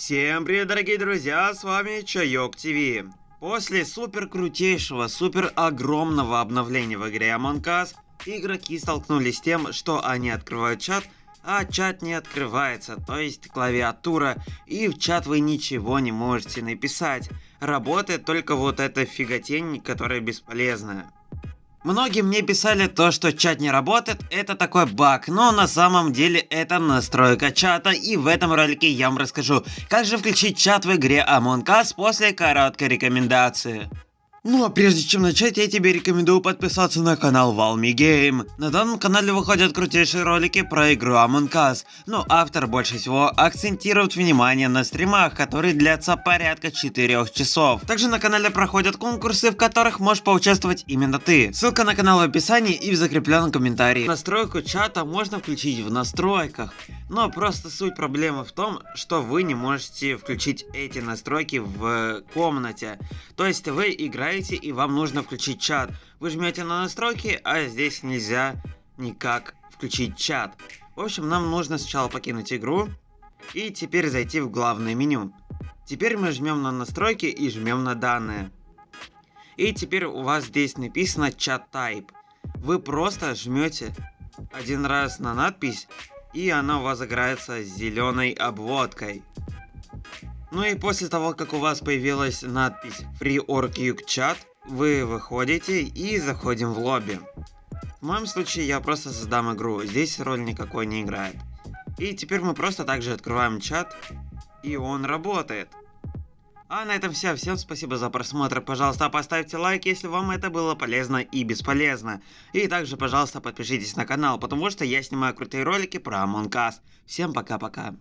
Всем привет, дорогие друзья, с вами Чайок ТВ. После супер крутейшего, супер огромного обновления в игре Among Us, игроки столкнулись с тем, что они открывают чат, а чат не открывается, то есть клавиатура, и в чат вы ничего не можете написать. Работает только вот эта фиготень, которая бесполезная. Многие мне писали то, что чат не работает, это такой баг, но на самом деле это настройка чата, и в этом ролике я вам расскажу, как же включить чат в игре Among Us после короткой рекомендации. Ну а прежде чем начать, я тебе рекомендую подписаться на канал Valmy Game. На данном канале выходят крутейшие ролики про игру Among Us, но автор больше всего акцентирует внимание на стримах, которые длятся порядка 4 часов. Также на канале проходят конкурсы, в которых можешь поучаствовать именно ты. Ссылка на канал в описании и в закрепленном комментарии. Настройку чата можно включить в настройках, но просто суть проблемы в том, что вы не можете включить эти настройки в комнате. То есть вы играете играете и вам нужно включить чат. Вы жмете на настройки, а здесь нельзя никак включить чат. В общем, нам нужно сначала покинуть игру и теперь зайти в главное меню. Теперь мы жмем на настройки и жмем на данные. И теперь у вас здесь написано чат type. Вы просто жмете один раз на надпись и она у вас загорается зеленой обводкой. Ну и после того, как у вас появилась надпись Free Org Chat, вы выходите и заходим в лобби. В моем случае я просто создам игру, здесь роль никакой не играет. И теперь мы просто также открываем чат, и он работает. А на этом все. Всем спасибо за просмотр. Пожалуйста, поставьте лайк, если вам это было полезно и бесполезно. И также, пожалуйста, подпишитесь на канал, потому что я снимаю крутые ролики про Among Us. Всем пока-пока.